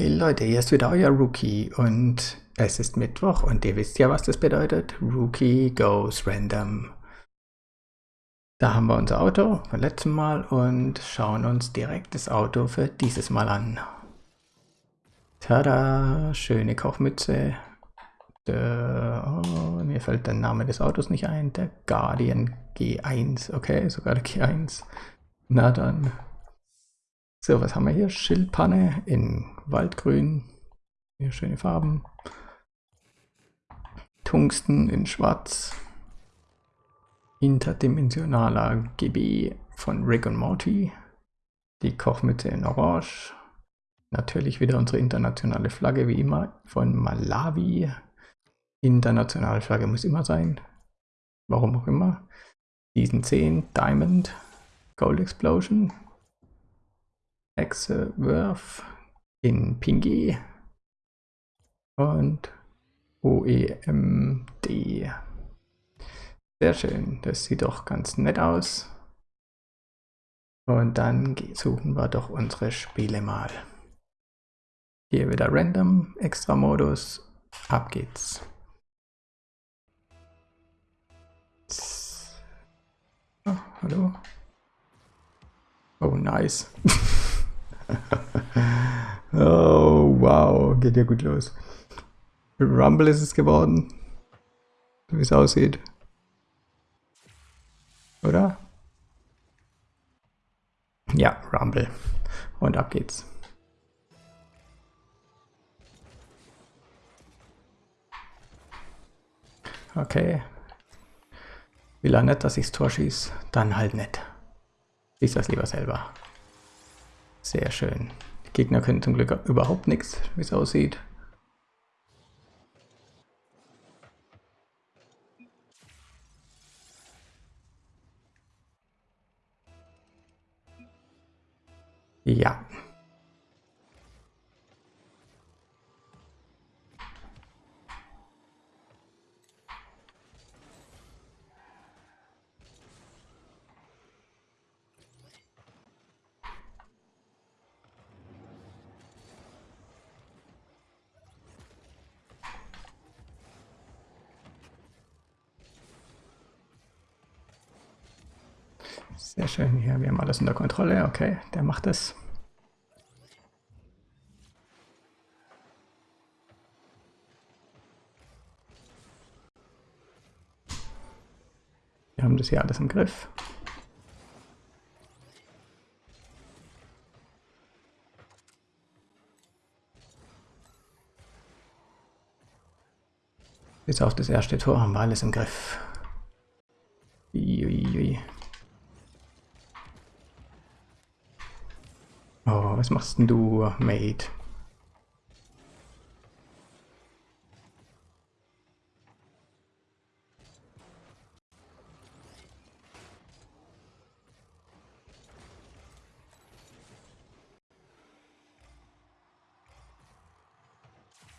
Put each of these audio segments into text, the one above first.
Hey Leute, hier ist wieder euer Rookie und es ist Mittwoch und ihr wisst ja, was das bedeutet. Rookie goes random. Da haben wir unser Auto vom letzten Mal und schauen uns direkt das Auto für dieses Mal an. Tada, schöne Kochmütze. Oh, mir fällt der Name des Autos nicht ein. Der Guardian G1. Okay, sogar der G1. Na dann. So, was haben wir hier? Schildpanne in Waldgrün. Hier schöne Farben. Tungsten in Schwarz. Interdimensionaler GB von Rick und Morty. Die Kochmütze in Orange. Natürlich wieder unsere internationale Flagge wie immer von Malawi. Internationale Flagge muss immer sein. Warum auch immer. Season 10 Diamond Gold Explosion Hexewerf in Pingy und OEMD. Sehr schön, das sieht doch ganz nett aus. Und dann suchen wir doch unsere Spiele mal. Hier wieder Random, Extra Modus, ab geht's. Oh, hallo. Oh, nice. oh, wow, geht ja gut los. Rumble ist es geworden. Wie es aussieht. Oder? Ja, Rumble. Und ab geht's. Okay. Will er nicht, dass ich's Tor schieße? Dann halt nicht. Schieß das lieber selber. Sehr schön. Die Gegner können zum Glück überhaupt nichts, wie es aussieht. Ja. Sehr schön hier, wir haben alles unter Kontrolle. Okay, der macht es. Wir haben das hier alles im Griff. Bis auf das erste Tor haben wir alles im Griff. Oh, was machst denn du, Mate?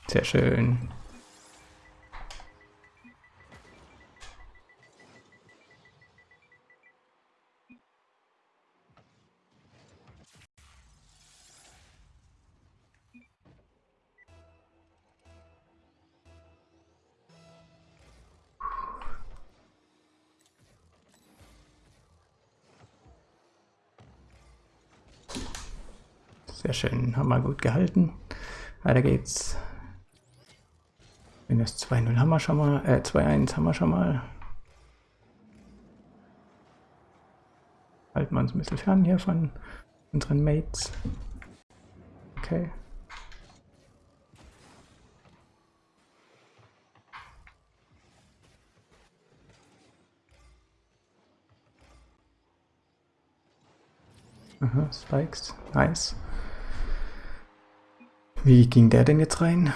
Sehr schön. Sehr schön, haben wir gut gehalten. Weiter geht's. Minus 2-0 haben wir schon mal, äh 2-1 haben wir schon mal. Halten wir uns ein bisschen fern hier von unseren Mates. Okay. Aha, Spikes. Nice. Wie ging der denn jetzt rein?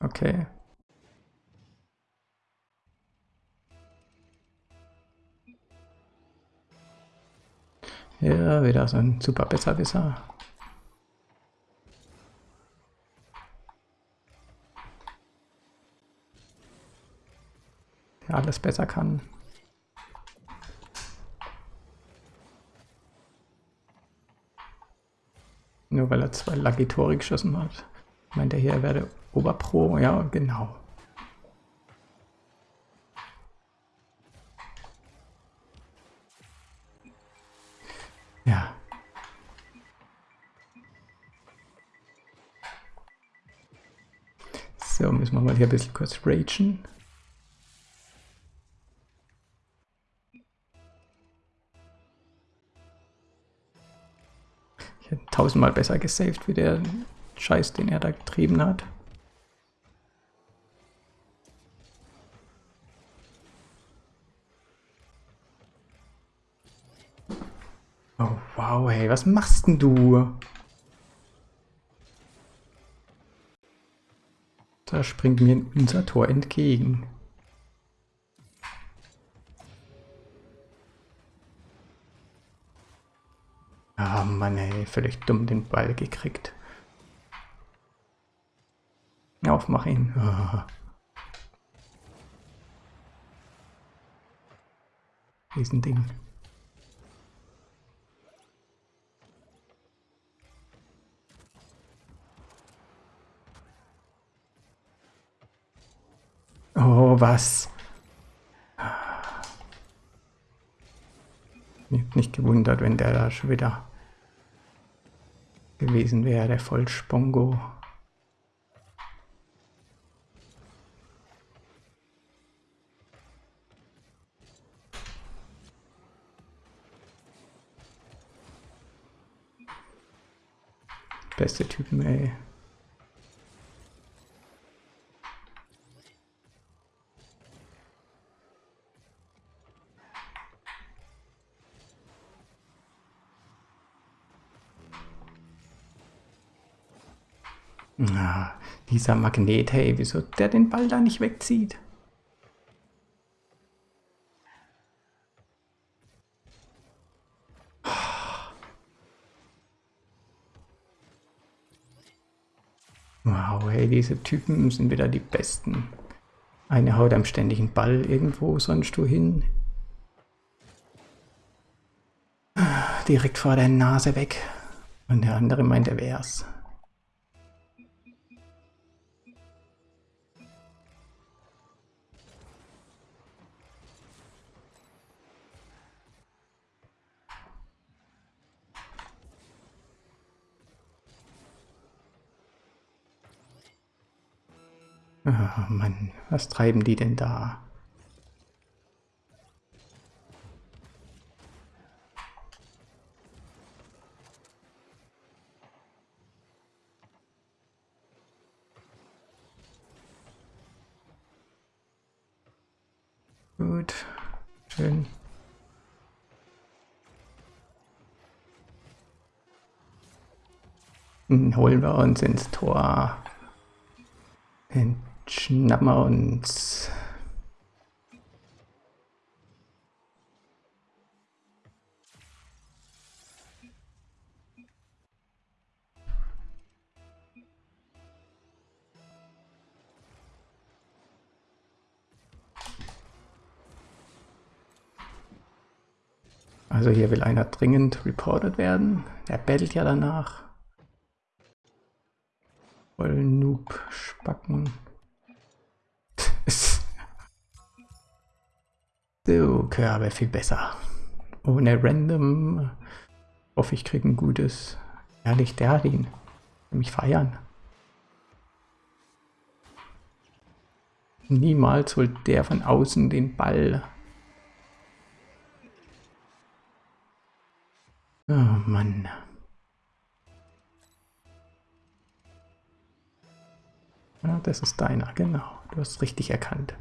Okay. Ja, wieder so ein super Besserwisser. Der alles besser kann. Nur weil er zwei Lucky Tore geschossen hat. Meint er hier, er werde Oberpro? Ja, genau. Ja. So, müssen wir mal hier ein bisschen kurz ragen. Tausendmal besser gesaved, wie der Scheiß, den er da getrieben hat. Oh wow, hey, was machst denn du? Da springt mir unser Tor entgegen. Mann, ey, völlig dumm den Ball gekriegt. Auf, mach ihn. Oh. Riesending. Oh, was? Nicht gewundert, wenn der da schon wieder gewesen wäre, der Vollspongo. Beste Typen, ey. Na, dieser Magnet, hey, wieso der den Ball da nicht wegzieht? Wow, hey, diese Typen sind wieder die Besten. Eine haut am ständigen Ball irgendwo sonst du hin. Direkt vor der Nase weg. Und der andere meint, er wär's. Mann, was treiben die denn da? Gut, schön. Holen wir uns ins Tor. Den schnappen wir uns. Also hier will einer dringend reported werden. Der bettelt ja danach. Voll Noob-Spacken. So, Körbe viel besser. Ohne Random. Hoffe, ich kriege ein gutes. Ehrlich, der hat ihn. Mich feiern. Niemals holt der von außen den Ball. Oh Mann. Ja, das ist deiner, genau. Du hast richtig erkannt.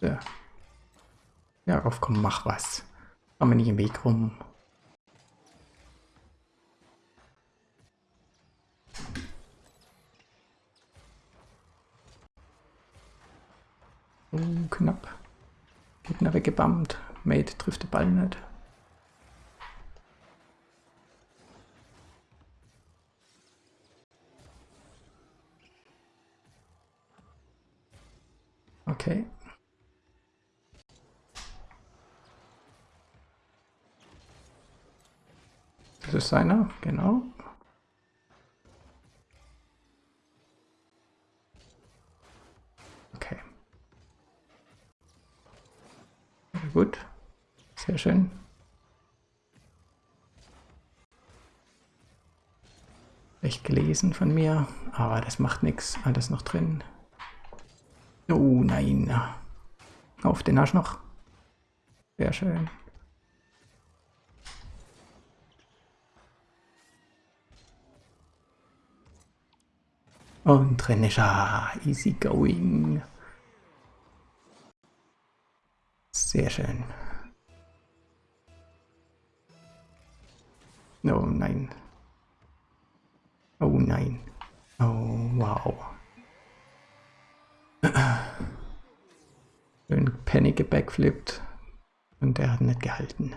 So. Ja, auf komm, mach was. Komm mir nicht im Weg rum. Oh, knapp. Gegner weggebammt. Mate trifft den Ball nicht. Okay. Das ist seiner, genau. Okay. Sehr gut. Sehr schön. Echt gelesen von mir, aber das macht nichts. Alles noch drin. Oh nein. Auf den Arsch noch. Sehr schön. Und er. Easy going. Sehr schön. Oh nein. Oh nein. Oh wow. Schön Penny gebackflippt und der hat nicht gehalten.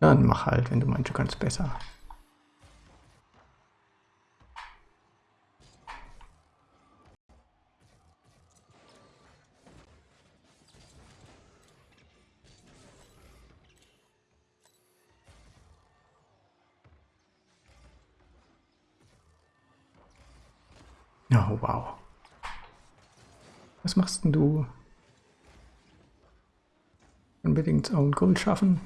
Dann mach halt, wenn du meinst, du kannst besser. Oh, wow. Was machst denn du? Unbedingt Own Gold schaffen.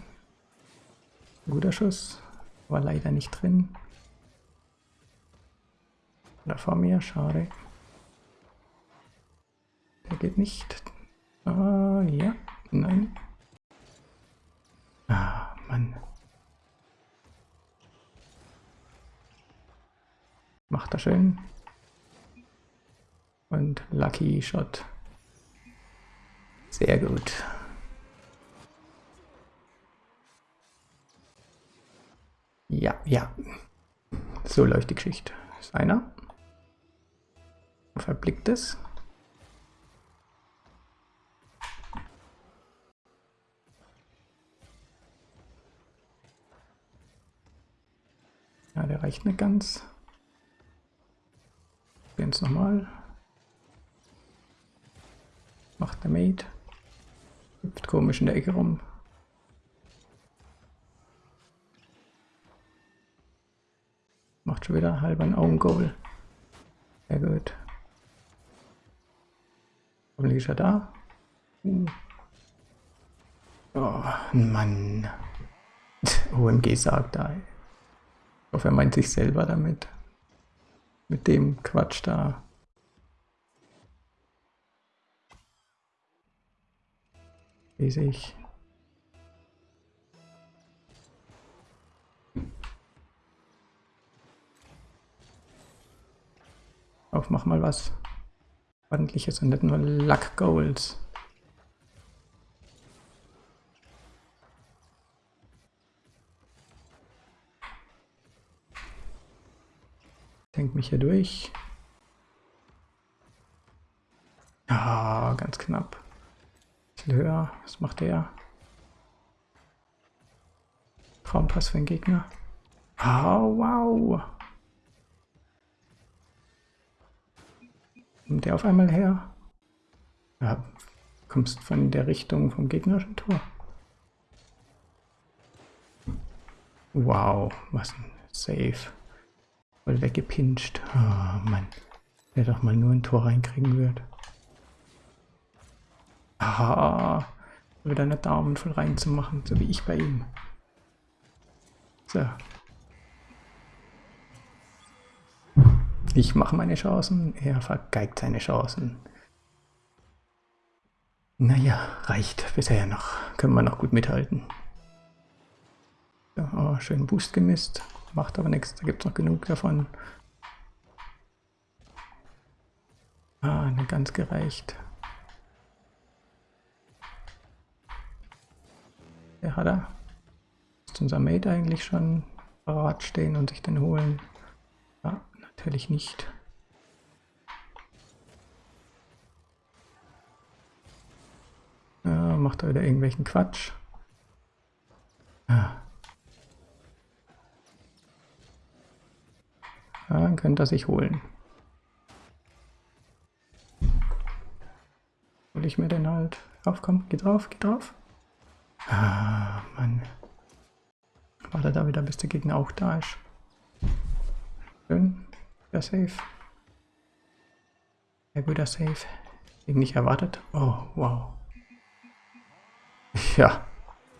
Guter Schuss, war leider nicht drin. Da vor mir, schade. Der geht nicht. Ah, ja, nein. Ah, Mann. Macht er schön. Und Lucky Shot. Sehr gut. Ja, ja. So läuft die Geschichte. Ist einer. Verblickt es. Ja, der reicht nicht ganz. Jetzt nochmal. Macht der Mate. Hüpft komisch in der Ecke rum. Schon wieder halb ein Augengoal. Sehr gut. Hoffentlich ist er da. Uh. Oh, Mann. OMG sagt da. Ich hoffe, er meint sich selber damit. Mit dem Quatsch da. lese ich. Auf, mach mal was ordentliches und nicht nur Luck Goals. Denkt mich hier durch. Ah, ganz knapp bisschen höher. Was macht der? Traumpass für den Gegner. Oh, wow. Kommt der auf einmal her? Ja, kommst von der Richtung vom gegnerischen Tor. Wow, was ein Save. Voll weggepinscht. Oh Mann. Wer doch mal nur ein Tor reinkriegen wird. Aha. Wieder eine Daumen voll reinzumachen, so wie ich bei ihm. So. Ich mache meine Chancen, er vergeigt seine Chancen. Naja, reicht bisher noch. Können wir noch gut mithalten. So, oh, schön Boost gemisst. Macht aber nichts, da gibt es noch genug davon. Ah, nicht ganz gereicht. Der hat er. Ist unser Mate eigentlich schon parat stehen und sich den holen? Ja, natürlich nicht. Ja, macht er wieder irgendwelchen Quatsch. Ja. Ja, dann könnte er sich holen. hole ich mir den halt. Auf, komm, geh drauf, geh drauf. Ah, Mann. Warte da wieder, bis der Gegner auch da ist. Schön. Ja, safe. Sehr guter Safe. Ich nicht erwartet. Oh, wow. Ja,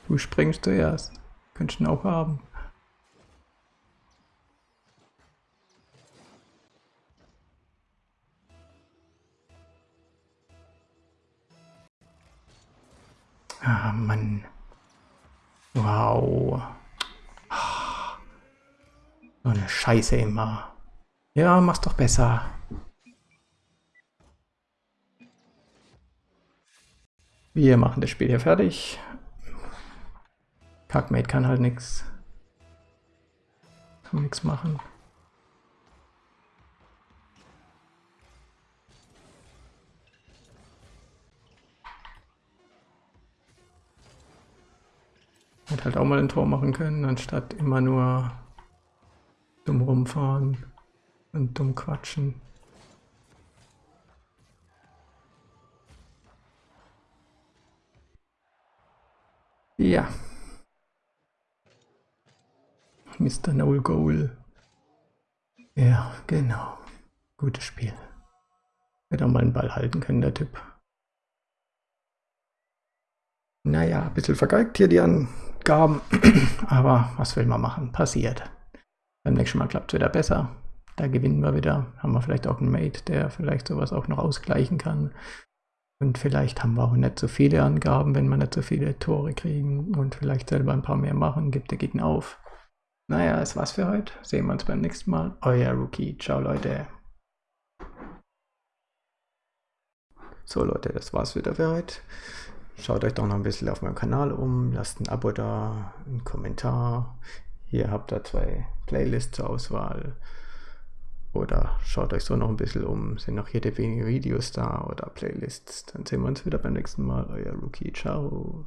du springst zuerst. Könntest du auch haben. Ah, Mann. Wow. So eine Scheiße immer. Ja, mach's doch besser. Wir machen das Spiel hier fertig. Kackmate kann halt nichts. Kann nichts machen. Hätte halt auch mal ein Tor machen können, anstatt immer nur dumm rumfahren und dumm quatschen. Ja. Mr. No Goal. Ja, genau. Gutes Spiel. Hätte auch mal einen Ball halten können, der Typ. Naja, ein bisschen vergeigt hier die Angaben, aber was will man machen? Passiert. Beim nächsten Mal klappt es wieder besser. Da gewinnen wir wieder. Haben wir vielleicht auch einen Mate, der vielleicht sowas auch noch ausgleichen kann. Und vielleicht haben wir auch nicht so viele Angaben, wenn wir nicht so viele Tore kriegen und vielleicht selber ein paar mehr machen, gibt der Gegner auf. Naja, das war's für heute. Sehen wir uns beim nächsten Mal. Euer Rookie. Ciao, Leute. So, Leute, das war's wieder für heute. Schaut euch doch noch ein bisschen auf meinem Kanal um. Lasst ein Abo da, einen Kommentar. Hier habt ihr zwei Playlists zur Auswahl. Oder schaut euch so noch ein bisschen um. Sind noch jede wenige Videos da oder Playlists. Dann sehen wir uns wieder beim nächsten Mal. Euer Rookie. Ciao.